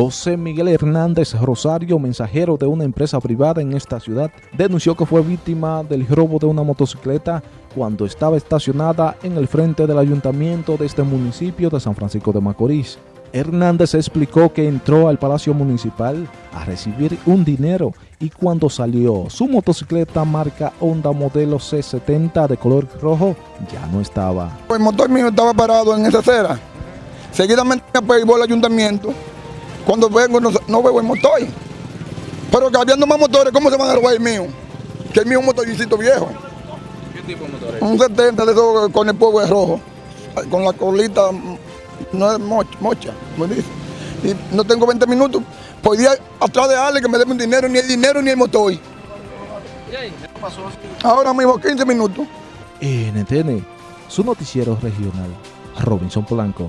José Miguel Hernández Rosario, mensajero de una empresa privada en esta ciudad, denunció que fue víctima del robo de una motocicleta cuando estaba estacionada en el frente del ayuntamiento de este municipio de San Francisco de Macorís. Hernández explicó que entró al Palacio Municipal a recibir un dinero y cuando salió su motocicleta marca Honda modelo C70 de color rojo ya no estaba. El motor mío estaba parado en esa acera. Seguidamente me al ayuntamiento. Cuando vengo no, no veo el motor. Pero que habiendo más motores, ¿cómo se van a robar el mío? Que el mío es un motorcito viejo. ¿Qué tipo de motor es? Un 70 de esos con el polvo de rojo. Con la colita no es mocha, mocha, como dice. Y no tengo 20 minutos. Podía atrás de Ale que me dé un dinero, ni el dinero ni el motor. ¿Y ahí? ¿Qué pasó así? Ahora mismo 15 minutos. NTN, su noticiero regional, Robinson Blanco.